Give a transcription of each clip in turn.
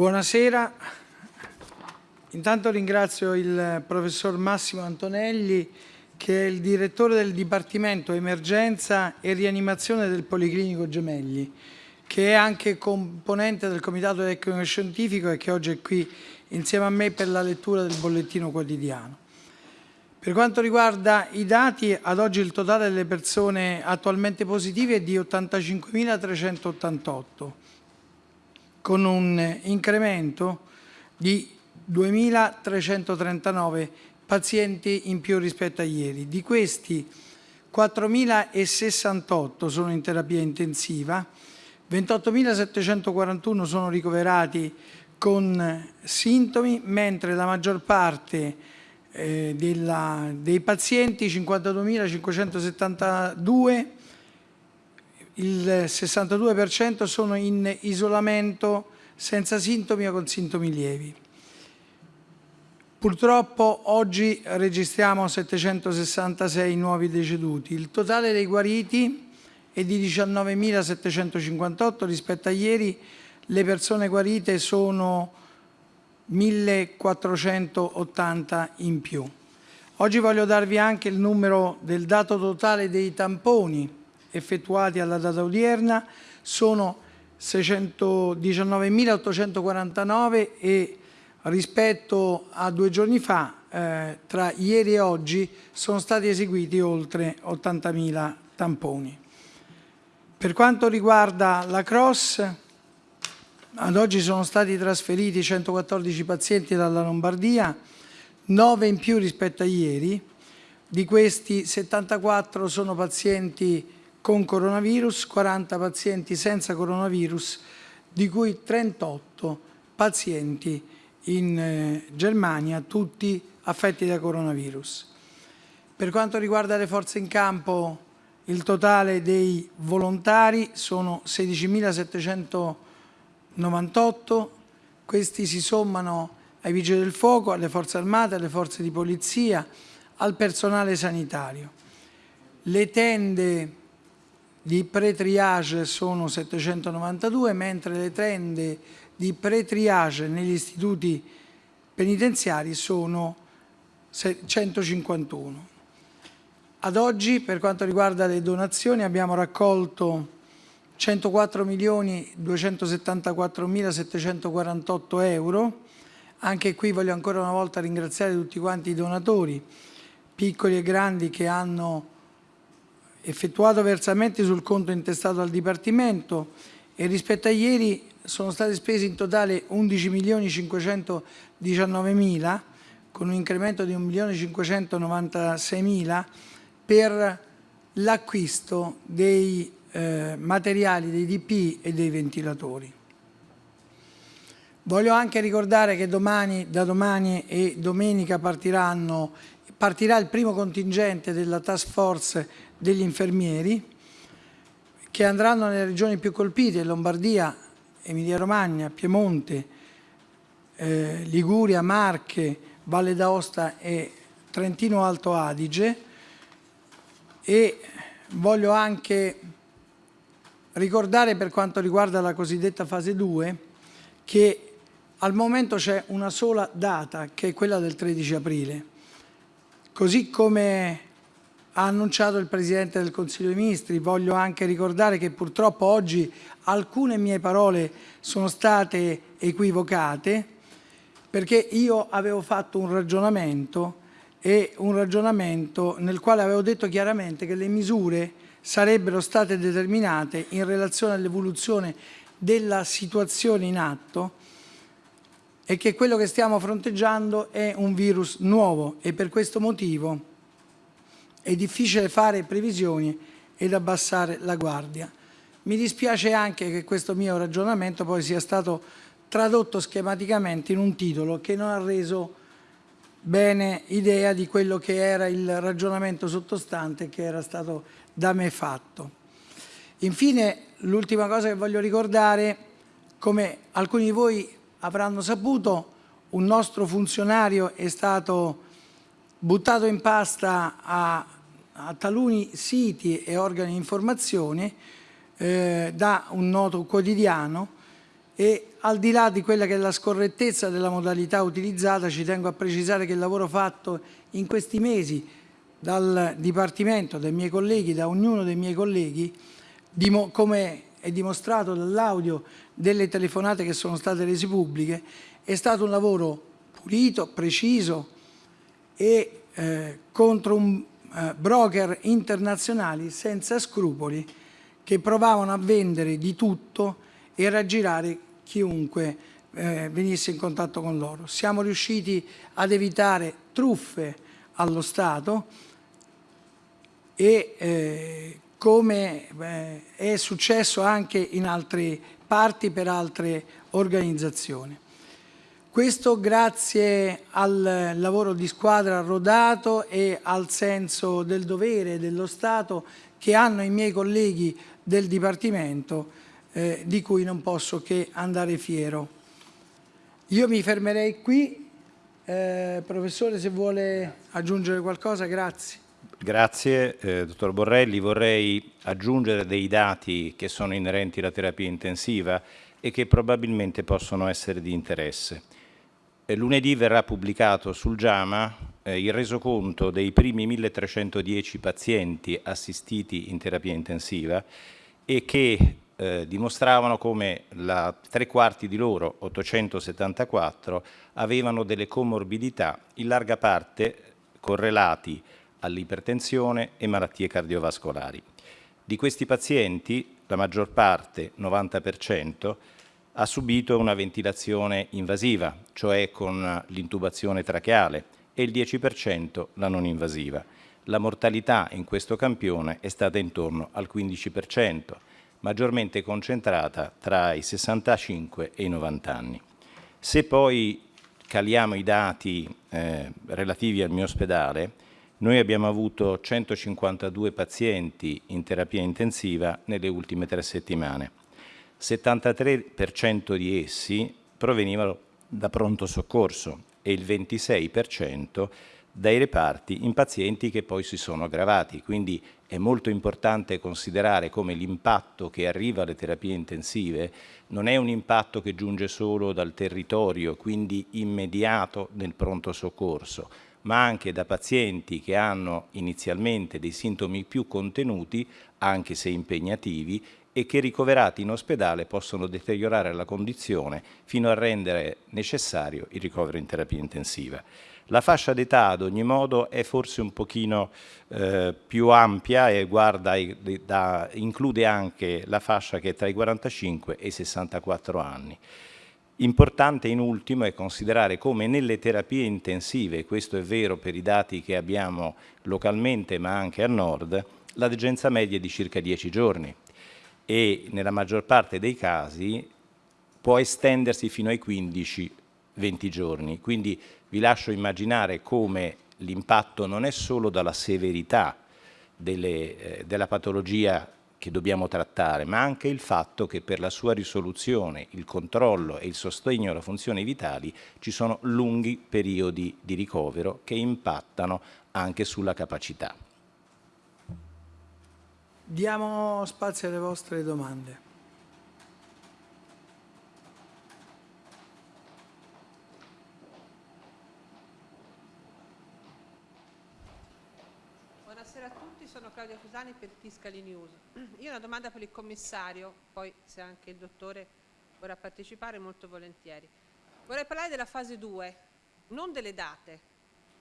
Buonasera. Intanto ringrazio il professor Massimo Antonelli che è il direttore del Dipartimento Emergenza e Rianimazione del Policlinico Gemelli, che è anche componente del Comitato Tecnico Scientifico e che oggi è qui insieme a me per la lettura del bollettino quotidiano. Per quanto riguarda i dati, ad oggi il totale delle persone attualmente positive è di 85.388, con un incremento di 2.339 pazienti in più rispetto a ieri. Di questi 4.068 sono in terapia intensiva, 28.741 sono ricoverati con sintomi, mentre la maggior parte eh, della, dei pazienti, 52.572, il 62% sono in isolamento senza sintomi o con sintomi lievi. Purtroppo oggi registriamo 766 nuovi deceduti. Il totale dei guariti è di 19.758 rispetto a ieri. Le persone guarite sono 1.480 in più. Oggi voglio darvi anche il numero del dato totale dei tamponi effettuati alla data odierna. Sono 619.849 e rispetto a due giorni fa, eh, tra ieri e oggi, sono stati eseguiti oltre 80.000 tamponi. Per quanto riguarda la Cross, ad oggi sono stati trasferiti 114 pazienti dalla Lombardia, 9 in più rispetto a ieri, di questi 74 sono pazienti con coronavirus, 40 pazienti senza coronavirus, di cui 38 pazienti in eh, Germania, tutti affetti da coronavirus. Per quanto riguarda le forze in campo, il totale dei volontari sono 16.798, questi si sommano ai vigili del fuoco, alle forze armate, alle forze di polizia, al personale sanitario. Le tende di pre-triage sono 792, mentre le tende di pre-triage negli istituti penitenziari sono 151. Ad oggi, per quanto riguarda le donazioni, abbiamo raccolto 104 milioni 274 mila 748 euro. Anche qui voglio ancora una volta ringraziare tutti quanti i donatori, piccoli e grandi, che hanno effettuato versamenti sul conto intestato al Dipartimento e rispetto a ieri sono stati spesi in totale 11 milioni 519 mila con un incremento di 1 milione 596 mila per l'acquisto dei eh, materiali, dei DP e dei ventilatori. Voglio anche ricordare che domani, da domani e domenica partirà il primo contingente della task force degli infermieri che andranno nelle regioni più colpite, Lombardia, Emilia Romagna, Piemonte, eh, Liguria, Marche, Valle d'Aosta e Trentino Alto Adige. E voglio anche ricordare per quanto riguarda la cosiddetta fase 2 che al momento c'è una sola data che è quella del 13 aprile così come ha annunciato il Presidente del Consiglio dei Ministri. Voglio anche ricordare che purtroppo oggi alcune mie parole sono state equivocate perché io avevo fatto un ragionamento e un ragionamento nel quale avevo detto chiaramente che le misure sarebbero state determinate in relazione all'evoluzione della situazione in atto e che quello che stiamo fronteggiando è un virus nuovo e per questo motivo è difficile fare previsioni ed abbassare la guardia. Mi dispiace anche che questo mio ragionamento poi sia stato tradotto schematicamente in un titolo che non ha reso bene idea di quello che era il ragionamento sottostante che era stato da me fatto. Infine, l'ultima cosa che voglio ricordare, come alcuni di voi avranno saputo, un nostro funzionario è stato buttato in pasta a, a taluni siti e organi di informazione eh, da un noto quotidiano e al di là di quella che è la scorrettezza della modalità utilizzata ci tengo a precisare che il lavoro fatto in questi mesi dal Dipartimento, dai miei colleghi, da ognuno dei miei colleghi, come è dimostrato dall'audio delle telefonate che sono state rese pubbliche, è stato un lavoro pulito, preciso e eh, contro un eh, broker internazionali senza scrupoli che provavano a vendere di tutto e raggirare chiunque eh, venisse in contatto con loro. Siamo riusciti ad evitare truffe allo Stato e eh, come eh, è successo anche in altre parti per altre organizzazioni. Questo grazie al lavoro di squadra rodato e al senso del dovere dello Stato che hanno i miei colleghi del Dipartimento eh, di cui non posso che andare fiero. Io mi fermerei qui, eh, professore se vuole aggiungere qualcosa, grazie. Grazie, eh, dottor Borrelli. Vorrei aggiungere dei dati che sono inerenti alla terapia intensiva e che probabilmente possono essere di interesse. Eh, lunedì verrà pubblicato sul JAMA eh, il resoconto dei primi 1310 pazienti assistiti in terapia intensiva e che eh, dimostravano come la, tre quarti di loro, 874, avevano delle comorbidità, in larga parte correlati all'ipertensione e malattie cardiovascolari. Di questi pazienti, la maggior parte, 90%, ha subito una ventilazione invasiva, cioè con l'intubazione tracheale, e il 10% la non invasiva. La mortalità in questo campione è stata intorno al 15%, maggiormente concentrata tra i 65 e i 90 anni. Se poi caliamo i dati eh, relativi al mio ospedale, noi abbiamo avuto 152 pazienti in terapia intensiva nelle ultime tre settimane. 73% di essi provenivano da pronto soccorso e il 26% dai reparti in pazienti che poi si sono aggravati. Quindi è molto importante considerare come l'impatto che arriva alle terapie intensive non è un impatto che giunge solo dal territorio, quindi immediato nel pronto soccorso, ma anche da pazienti che hanno inizialmente dei sintomi più contenuti, anche se impegnativi, e che ricoverati in ospedale possono deteriorare la condizione fino a rendere necessario il ricovero in terapia intensiva. La fascia d'età ad ogni modo è forse un pochino eh, più ampia e guarda, da, include anche la fascia che è tra i 45 e i 64 anni. Importante in ultimo è considerare come nelle terapie intensive, questo è vero per i dati che abbiamo localmente ma anche a nord, la degenza media è di circa 10 giorni e nella maggior parte dei casi può estendersi fino ai 15-20 giorni. Quindi vi lascio immaginare come l'impatto non è solo dalla severità delle, eh, della patologia che dobbiamo trattare, ma anche il fatto che per la sua risoluzione, il controllo e il sostegno alle funzioni vitali ci sono lunghi periodi di ricovero che impattano anche sulla capacità. Diamo spazio alle vostre domande. Claudia Fusani per Fiscali News. Io ho una domanda per il commissario, poi se anche il dottore vorrà partecipare molto volentieri. Vorrei parlare della fase 2, non delle date,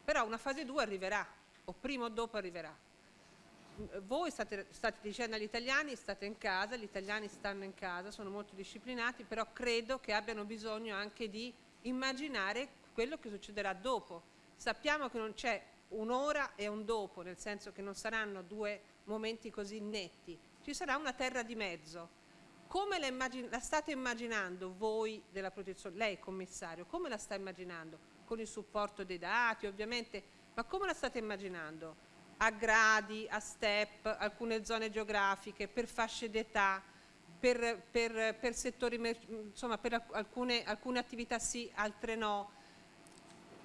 però una fase 2 arriverà, o prima o dopo arriverà. Voi state, state dicendo agli italiani state in casa, gli italiani stanno in casa, sono molto disciplinati, però credo che abbiano bisogno anche di immaginare quello che succederà dopo. Sappiamo che non c'è un'ora e un dopo, nel senso che non saranno due momenti così netti, ci sarà una terra di mezzo. Come la, la state immaginando voi della protezione, lei commissario, come la sta immaginando? Con il supporto dei dati ovviamente, ma come la state immaginando? A gradi, a step, alcune zone geografiche, per fasce d'età, per, per, per, settori, insomma per alcune, alcune attività sì, altre no,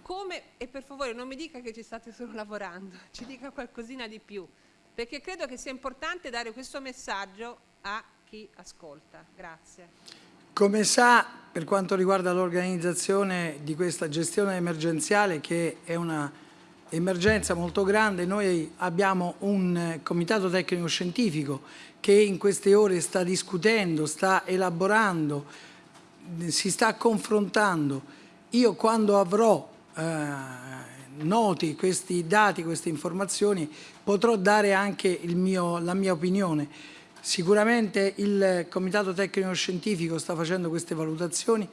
come, e per favore non mi dica che ci state solo lavorando, ci dica qualcosina di più, perché credo che sia importante dare questo messaggio a chi ascolta. Grazie. Come sa, per quanto riguarda l'organizzazione di questa gestione emergenziale, che è una emergenza molto grande, noi abbiamo un comitato tecnico scientifico che in queste ore sta discutendo, sta elaborando, si sta confrontando. Io quando avrò eh, noti questi dati, queste informazioni, potrò dare anche mio, la mia opinione. Sicuramente il Comitato Tecnico Scientifico sta facendo queste valutazioni,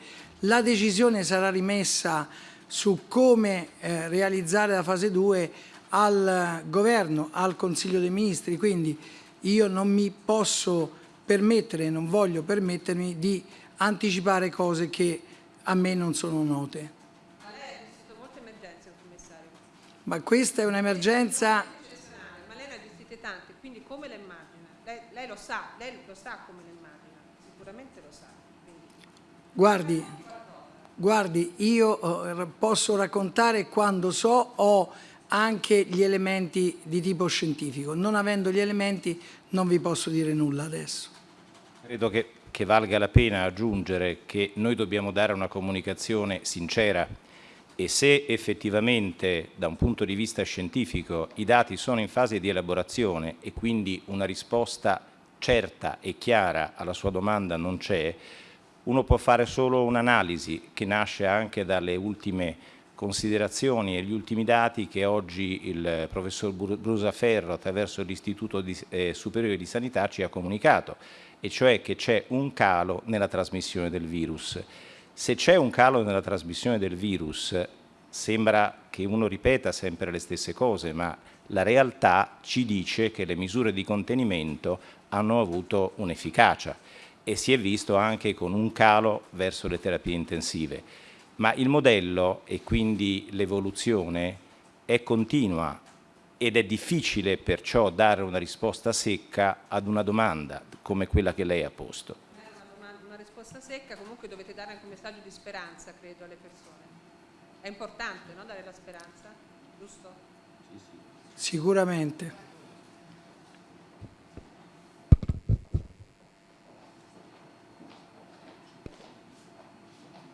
la decisione sarà rimessa su come eh, realizzare la fase 2 al Governo, al Consiglio dei Ministri, quindi io non mi posso permettere, non voglio permettermi di anticipare cose che a me non sono note. Ma lei ha gestito molte emergenze, commissario. Ma questa è un'emergenza... Ma lei ne ha gestite tante, quindi come le immagina? Lei, lei, lo sa, lei lo sa come le immagina, sicuramente lo sa. Quindi... Guardi, guardi, io eh, posso raccontare quando so ho anche gli elementi di tipo scientifico. Non avendo gli elementi non vi posso dire nulla adesso. Credo che, che valga la pena aggiungere che noi dobbiamo dare una comunicazione sincera e se effettivamente da un punto di vista scientifico i dati sono in fase di elaborazione e quindi una risposta certa e chiara alla sua domanda non c'è, uno può fare solo un'analisi che nasce anche dalle ultime considerazioni e gli ultimi dati che oggi il professor Brusaferro attraverso l'Istituto eh, Superiore di Sanità ci ha comunicato, e cioè che c'è un calo nella trasmissione del virus. Se c'è un calo nella trasmissione del virus, sembra che uno ripeta sempre le stesse cose, ma la realtà ci dice che le misure di contenimento hanno avuto un'efficacia e si è visto anche con un calo verso le terapie intensive. Ma il modello e quindi l'evoluzione è continua ed è difficile perciò dare una risposta secca ad una domanda come quella che lei ha posto secca, comunque dovete dare anche un messaggio di speranza, credo, alle persone. È importante, no? Dare la speranza, giusto? Sì, sì. Sicuramente.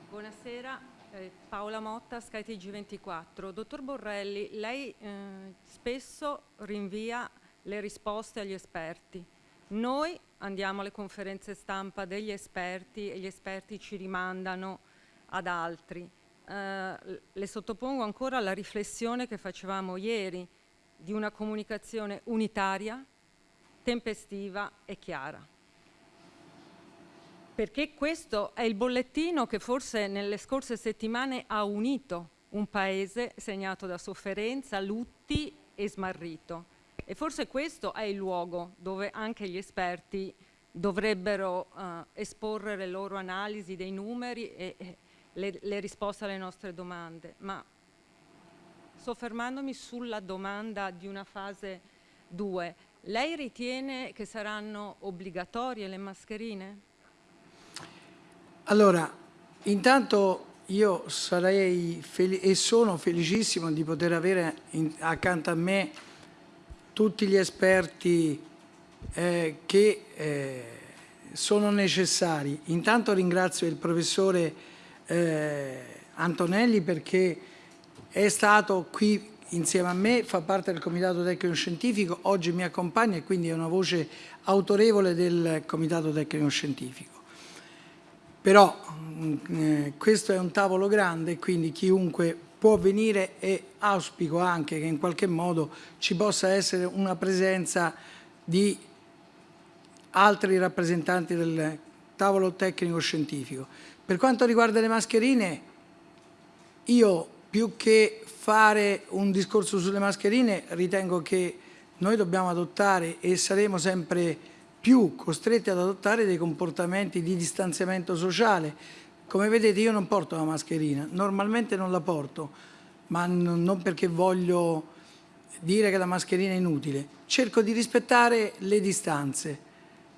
Buonasera, eh, Paola Motta, skytg 24 Dottor Borrelli, lei eh, spesso rinvia le risposte agli esperti. Noi andiamo alle conferenze stampa degli esperti e gli esperti ci rimandano ad altri. Eh, le sottopongo ancora la riflessione che facevamo ieri di una comunicazione unitaria, tempestiva e chiara. Perché questo è il bollettino che forse nelle scorse settimane ha unito un paese segnato da sofferenza, lutti e smarrito e forse questo è il luogo dove anche gli esperti dovrebbero uh, esporre le loro analisi dei numeri e, e le, le risposte alle nostre domande. Ma soffermandomi sulla domanda di una fase 2, lei ritiene che saranno obbligatorie le mascherine? Allora, intanto io sarei e sono felicissimo di poter avere in, accanto a me tutti gli esperti eh, che eh, sono necessari. Intanto ringrazio il professore eh, Antonelli perché è stato qui insieme a me, fa parte del Comitato Tecnico Scientifico, oggi mi accompagna e quindi è una voce autorevole del Comitato Tecnico Scientifico. Però mm, eh, questo è un tavolo grande, quindi chiunque può venire e auspico anche che in qualche modo ci possa essere una presenza di altri rappresentanti del tavolo tecnico scientifico. Per quanto riguarda le mascherine, io più che fare un discorso sulle mascherine ritengo che noi dobbiamo adottare e saremo sempre più costretti ad adottare dei comportamenti di distanziamento sociale come vedete io non porto la mascherina, normalmente non la porto, ma non perché voglio dire che la mascherina è inutile. Cerco di rispettare le distanze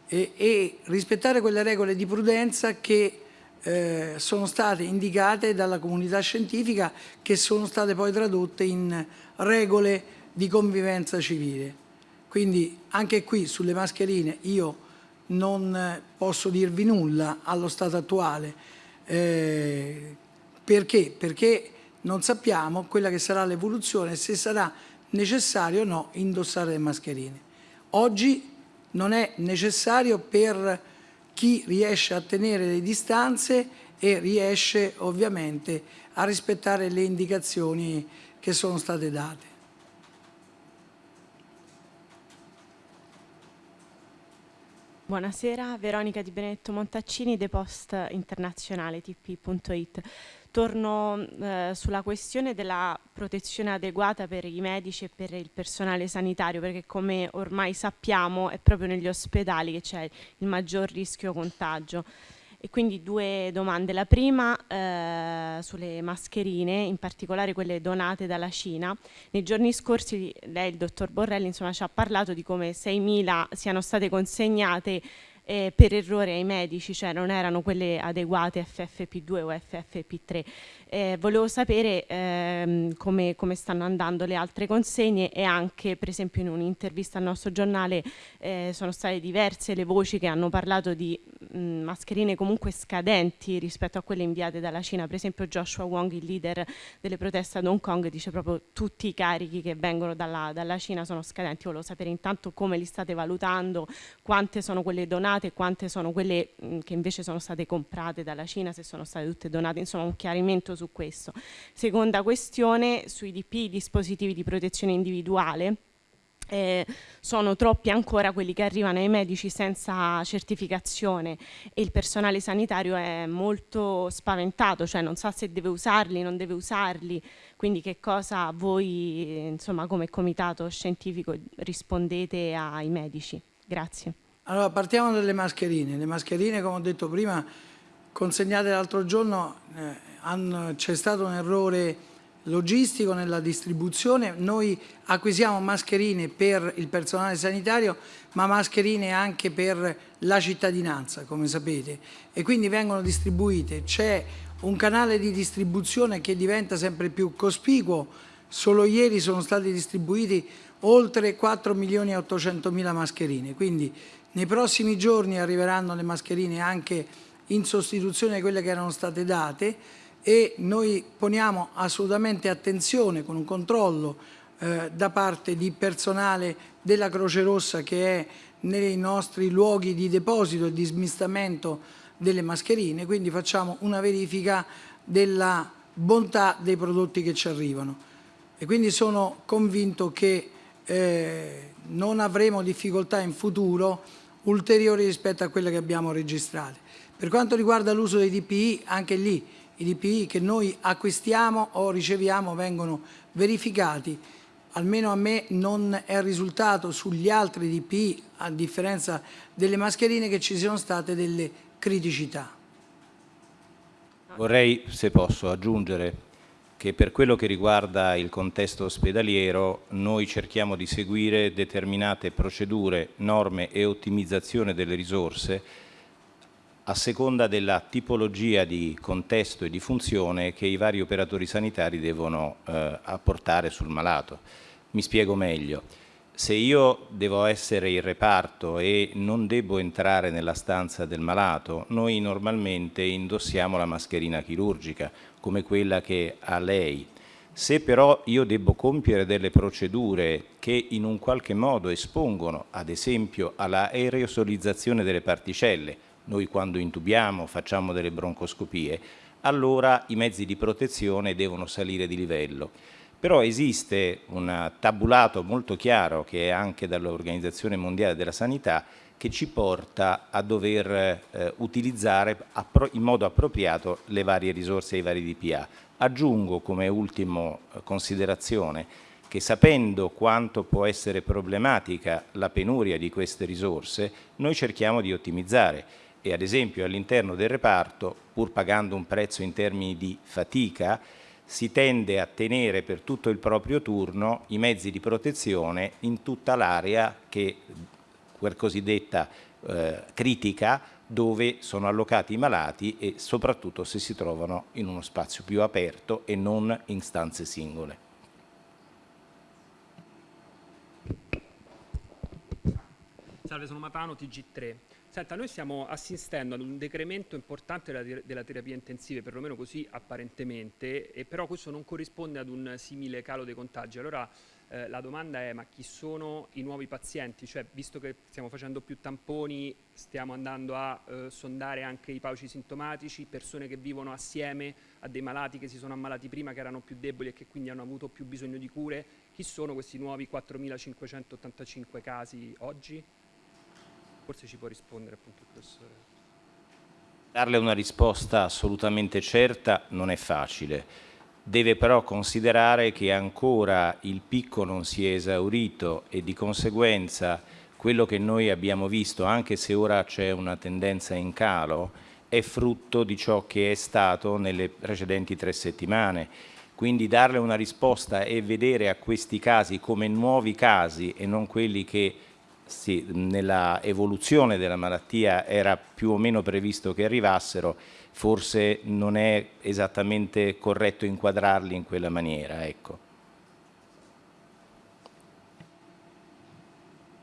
e, e rispettare quelle regole di prudenza che eh, sono state indicate dalla comunità scientifica che sono state poi tradotte in regole di convivenza civile. Quindi anche qui sulle mascherine io non posso dirvi nulla allo stato attuale. Eh, perché? Perché non sappiamo quella che sarà l'evoluzione, se sarà necessario o no indossare le mascherine. Oggi non è necessario per chi riesce a tenere le distanze e riesce ovviamente a rispettare le indicazioni che sono state date. Buonasera, Veronica Di Benedetto Montaccini, The Post Internazionale, tp.it. Torno eh, sulla questione della protezione adeguata per i medici e per il personale sanitario, perché come ormai sappiamo è proprio negli ospedali che c'è il maggior rischio contagio. E quindi due domande. La prima eh, sulle mascherine, in particolare quelle donate dalla Cina. Nei giorni scorsi lei, il dottor Borrelli, insomma, ci ha parlato di come 6.000 siano state consegnate eh, per errore ai medici, cioè non erano quelle adeguate FFP2 o FFP3. Eh, volevo sapere ehm, come, come, stanno andando le altre consegne e anche per esempio in un'intervista al nostro giornale eh, sono state diverse le voci che hanno parlato di mh, mascherine comunque scadenti rispetto a quelle inviate dalla Cina, per esempio Joshua Wong, il leader delle proteste ad Hong Kong, dice proprio tutti i carichi che vengono dalla, dalla Cina sono scadenti, volevo sapere intanto come li state valutando, quante sono quelle donate e quante sono quelle mh, che invece sono state comprate dalla Cina, se sono state tutte donate, insomma un chiarimento su questo. Seconda questione, sui DP, dispositivi di protezione individuale, eh, sono troppi ancora quelli che arrivano ai medici senza certificazione e il personale sanitario è molto spaventato, cioè non sa se deve usarli, non deve usarli, quindi che cosa voi insomma, come comitato scientifico rispondete ai medici? Grazie. Allora partiamo dalle mascherine, le mascherine come ho detto prima consegnate l'altro giorno eh, c'è stato un errore logistico nella distribuzione, noi acquisiamo mascherine per il personale sanitario ma mascherine anche per la cittadinanza come sapete e quindi vengono distribuite, c'è un canale di distribuzione che diventa sempre più cospicuo, solo ieri sono stati distribuiti oltre 4 milioni e 800 mila mascherine, quindi nei prossimi giorni arriveranno le mascherine anche in sostituzione di quelle che erano state date e noi poniamo assolutamente attenzione con un controllo eh, da parte di personale della Croce Rossa che è nei nostri luoghi di deposito e di smistamento delle mascherine, quindi facciamo una verifica della bontà dei prodotti che ci arrivano e quindi sono convinto che eh, non avremo difficoltà in futuro ulteriori rispetto a quelle che abbiamo registrate. Per quanto riguarda l'uso dei DPI, anche lì i DPI che noi acquistiamo o riceviamo vengono verificati, almeno a me non è risultato sugli altri DPI, a differenza delle mascherine, che ci siano state delle criticità. Vorrei, se posso, aggiungere che per quello che riguarda il contesto ospedaliero noi cerchiamo di seguire determinate procedure, norme e ottimizzazione delle risorse a seconda della tipologia di contesto e di funzione che i vari operatori sanitari devono eh, apportare sul malato. Mi spiego meglio. Se io devo essere il reparto e non devo entrare nella stanza del malato, noi normalmente indossiamo la mascherina chirurgica, come quella che ha lei. Se però io devo compiere delle procedure che in un qualche modo espongono, ad esempio, alla aerosolizzazione delle particelle, noi quando intubiamo, facciamo delle broncoscopie, allora i mezzi di protezione devono salire di livello. Però esiste un tabulato molto chiaro che è anche dall'Organizzazione Mondiale della Sanità che ci porta a dover eh, utilizzare in modo appropriato le varie risorse e i vari DPA. Aggiungo come ultima eh, considerazione che sapendo quanto può essere problematica la penuria di queste risorse, noi cerchiamo di ottimizzare e ad esempio all'interno del reparto, pur pagando un prezzo in termini di fatica, si tende a tenere per tutto il proprio turno i mezzi di protezione in tutta l'area che quel cosiddetta eh, critica dove sono allocati i malati e soprattutto se si trovano in uno spazio più aperto e non in stanze singole. Salve, sono Matano, TG3. Senta, noi stiamo assistendo ad un decremento importante della, della terapia intensiva, perlomeno così apparentemente, e però questo non corrisponde ad un simile calo dei contagi. Allora eh, la domanda è ma chi sono i nuovi pazienti? Cioè, visto che stiamo facendo più tamponi, stiamo andando a eh, sondare anche i pauci sintomatici, persone che vivono assieme a dei malati che si sono ammalati prima, che erano più deboli e che quindi hanno avuto più bisogno di cure. Chi sono questi nuovi 4.585 casi oggi? Forse ci può rispondere appunto il professore. Darle una risposta assolutamente certa non è facile. Deve però considerare che ancora il picco non si è esaurito e di conseguenza quello che noi abbiamo visto, anche se ora c'è una tendenza in calo, è frutto di ciò che è stato nelle precedenti tre settimane. Quindi darle una risposta e vedere a questi casi come nuovi casi e non quelli che sì, nella evoluzione della malattia era più o meno previsto che arrivassero, forse non è esattamente corretto inquadrarli in quella maniera. Ecco.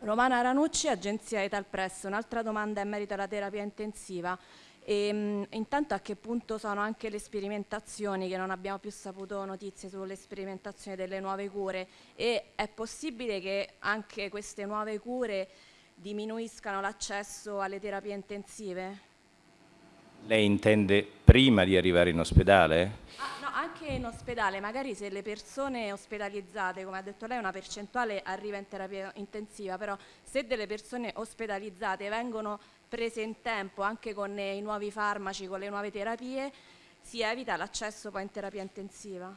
Romana Ranucci, agenzia Etal Press. Un'altra domanda in merito alla terapia intensiva. E, mh, intanto a che punto sono anche le sperimentazioni, che non abbiamo più saputo notizie sulle sperimentazioni delle nuove cure e è possibile che anche queste nuove cure diminuiscano l'accesso alle terapie intensive? Lei intende prima di arrivare in ospedale? Ah, no, anche in ospedale, magari se le persone ospedalizzate, come ha detto lei, una percentuale arriva in terapia intensiva, però se delle persone ospedalizzate vengono prese in tempo anche con i nuovi farmaci, con le nuove terapie, si evita l'accesso poi in terapia intensiva?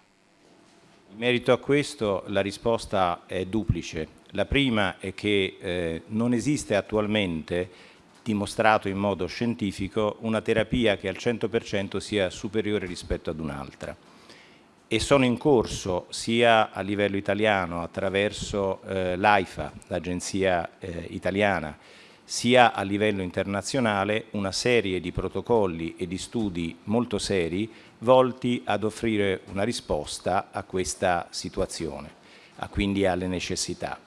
In merito a questo la risposta è duplice. La prima è che eh, non esiste attualmente dimostrato in modo scientifico una terapia che al 100% sia superiore rispetto ad un'altra e sono in corso sia a livello italiano attraverso eh, l'AIFA, l'agenzia eh, italiana, sia a livello internazionale una serie di protocolli e di studi molto seri volti ad offrire una risposta a questa situazione, a quindi alle necessità.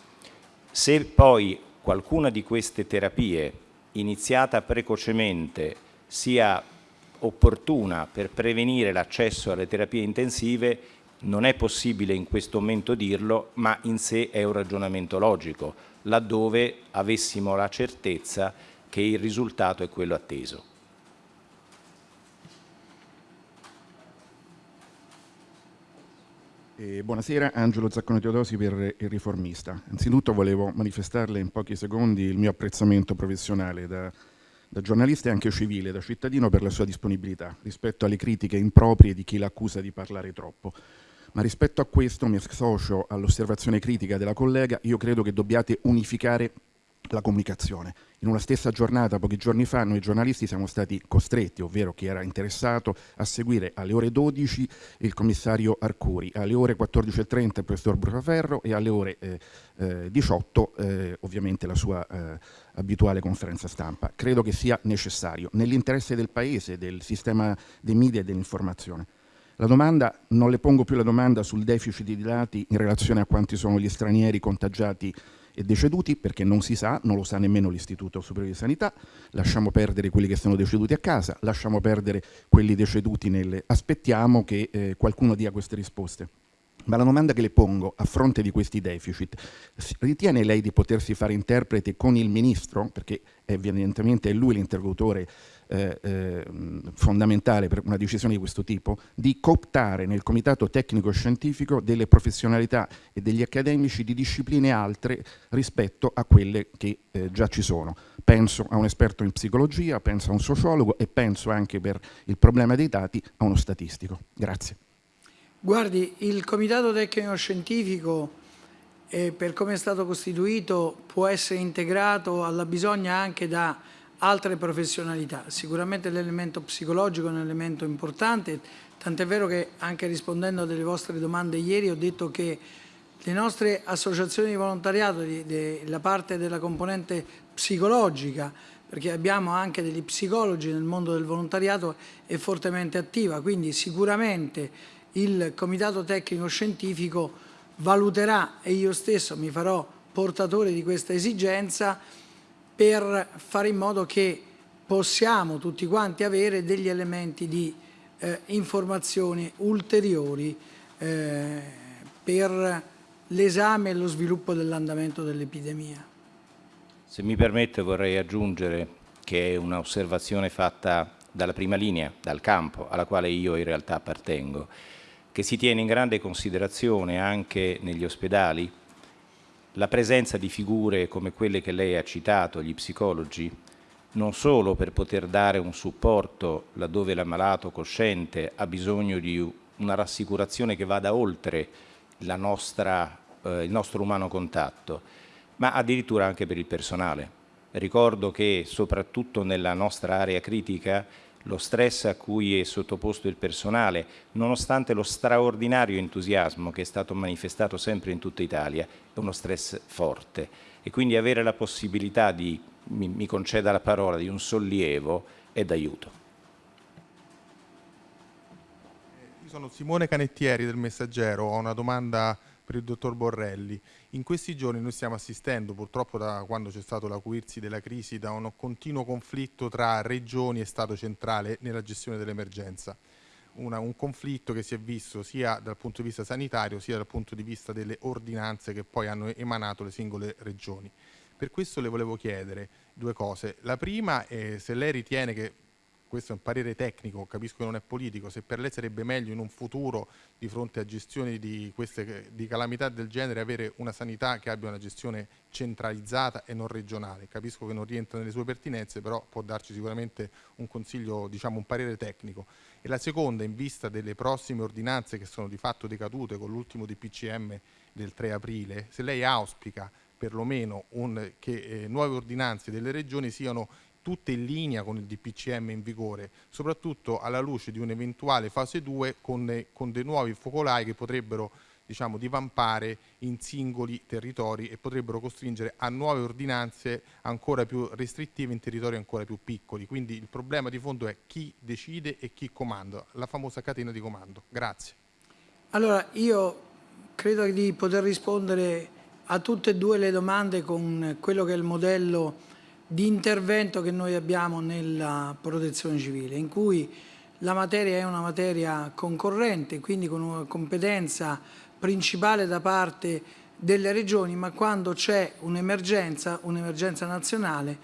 Se poi qualcuna di queste terapie iniziata precocemente sia opportuna per prevenire l'accesso alle terapie intensive, non è possibile in questo momento dirlo, ma in sé è un ragionamento logico laddove avessimo la certezza che il risultato è quello atteso. Eh, buonasera, Angelo Zaccone Teodosi per Il Riformista. Anzitutto volevo manifestarle in pochi secondi il mio apprezzamento professionale da, da giornalista e anche civile, da cittadino per la sua disponibilità rispetto alle critiche improprie di chi l'accusa di parlare troppo ma rispetto a questo mi associo all'osservazione critica della collega, io credo che dobbiate unificare la comunicazione. In una stessa giornata, pochi giorni fa, noi giornalisti siamo stati costretti, ovvero chi era interessato, a seguire alle ore 12 il commissario Arcuri, alle ore 14.30 il professor Brusaferro e alle ore eh, eh, 18 eh, ovviamente la sua eh, abituale conferenza stampa. Credo che sia necessario, nell'interesse del Paese, del sistema dei media e dell'informazione. La domanda, non le pongo più la domanda sul deficit di dati in relazione a quanti sono gli stranieri contagiati e deceduti, perché non si sa, non lo sa nemmeno l'Istituto Superiore di Sanità, lasciamo perdere quelli che sono deceduti a casa, lasciamo perdere quelli deceduti nelle... Aspettiamo che eh, qualcuno dia queste risposte. Ma la domanda che le pongo a fronte di questi deficit, ritiene lei di potersi fare interprete con il Ministro, perché evidentemente è lui l'interlocutore eh, eh, fondamentale per una decisione di questo tipo, di cooptare nel Comitato Tecnico Scientifico delle professionalità e degli accademici di discipline altre rispetto a quelle che eh, già ci sono. Penso a un esperto in psicologia, penso a un sociologo e penso anche per il problema dei dati a uno statistico. Grazie. Guardi, il Comitato Tecnico Scientifico eh, per come è stato costituito può essere integrato alla bisogna anche da altre professionalità. Sicuramente l'elemento psicologico è un elemento importante, tant'è vero che anche rispondendo a delle vostre domande ieri ho detto che le nostre associazioni di volontariato, la parte della componente psicologica, perché abbiamo anche degli psicologi nel mondo del volontariato, è fortemente attiva, quindi sicuramente il Comitato Tecnico Scientifico valuterà e io stesso mi farò portatore di questa esigenza per fare in modo che possiamo tutti quanti avere degli elementi di eh, informazioni ulteriori eh, per l'esame e lo sviluppo dell'andamento dell'epidemia. Se mi permette vorrei aggiungere che è un'osservazione fatta dalla prima linea, dal campo, alla quale io in realtà appartengo, che si tiene in grande considerazione anche negli ospedali la presenza di figure come quelle che lei ha citato, gli psicologi, non solo per poter dare un supporto laddove l'ammalato cosciente ha bisogno di una rassicurazione che vada oltre nostra, eh, il nostro umano contatto, ma addirittura anche per il personale. Ricordo che soprattutto nella nostra area critica lo stress a cui è sottoposto il personale, nonostante lo straordinario entusiasmo che è stato manifestato sempre in tutta Italia, è uno stress forte e quindi avere la possibilità di, mi, mi conceda la parola, di un sollievo è d'aiuto. Io sono Simone Canettieri del Messaggero, ho una domanda per il dottor Borrelli. In questi giorni noi stiamo assistendo, purtroppo da quando c'è stato l'acuirsi della crisi, da un continuo conflitto tra regioni e Stato centrale nella gestione dell'emergenza. un conflitto che si è visto sia dal punto di vista sanitario sia dal punto di vista delle ordinanze che poi hanno emanato le singole regioni. Per questo le volevo chiedere due cose. La prima è se lei ritiene che questo è un parere tecnico, capisco che non è politico, se per lei sarebbe meglio in un futuro di fronte a gestioni di, queste, di calamità del genere avere una sanità che abbia una gestione centralizzata e non regionale. Capisco che non rientra nelle sue pertinenze, però può darci sicuramente un consiglio, diciamo un parere tecnico. E la seconda, in vista delle prossime ordinanze che sono di fatto decadute con l'ultimo DPCM del 3 aprile, se lei auspica perlomeno un, che eh, nuove ordinanze delle regioni siano tutte in linea con il DPCM in vigore, soprattutto alla luce di un'eventuale fase 2 con, con dei nuovi focolai che potrebbero diciamo, divampare in singoli territori e potrebbero costringere a nuove ordinanze ancora più restrittive in territori ancora più piccoli. Quindi il problema di fondo è chi decide e chi comanda, la famosa catena di comando. Grazie. Allora, io credo di poter rispondere a tutte e due le domande con quello che è il modello di intervento che noi abbiamo nella protezione civile, in cui la materia è una materia concorrente, quindi con una competenza principale da parte delle regioni, ma quando c'è un'emergenza, un'emergenza nazionale,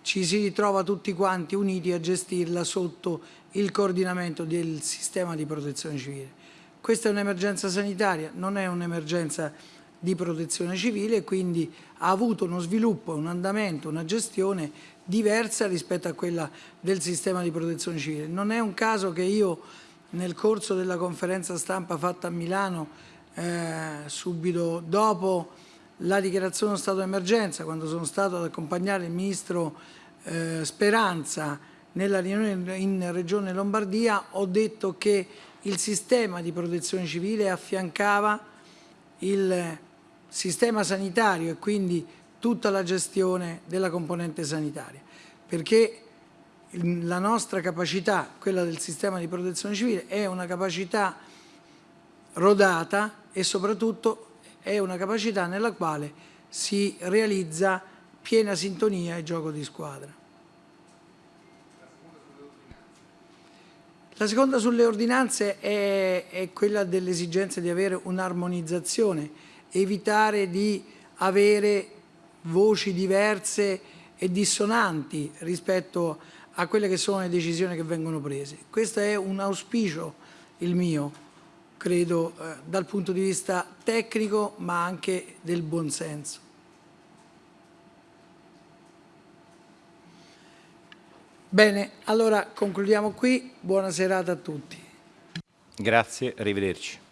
ci si ritrova tutti quanti uniti a gestirla sotto il coordinamento del sistema di protezione civile. Questa è un'emergenza sanitaria, non è un'emergenza di protezione civile e quindi ha avuto uno sviluppo, un andamento, una gestione diversa rispetto a quella del sistema di protezione civile. Non è un caso che io nel corso della conferenza stampa fatta a Milano eh, subito dopo la dichiarazione dello stato d'emergenza, quando sono stato ad accompagnare il ministro eh, Speranza nella riunione in Regione Lombardia, ho detto che il sistema di protezione civile affiancava il sistema sanitario e quindi tutta la gestione della componente sanitaria, perché la nostra capacità, quella del sistema di protezione civile, è una capacità rodata e soprattutto è una capacità nella quale si realizza piena sintonia e gioco di squadra. La seconda sulle ordinanze è, è quella dell'esigenza di avere un'armonizzazione evitare di avere voci diverse e dissonanti rispetto a quelle che sono le decisioni che vengono prese. Questo è un auspicio il mio, credo, eh, dal punto di vista tecnico ma anche del buonsenso. Bene, allora concludiamo qui. Buona serata a tutti. Grazie, arrivederci.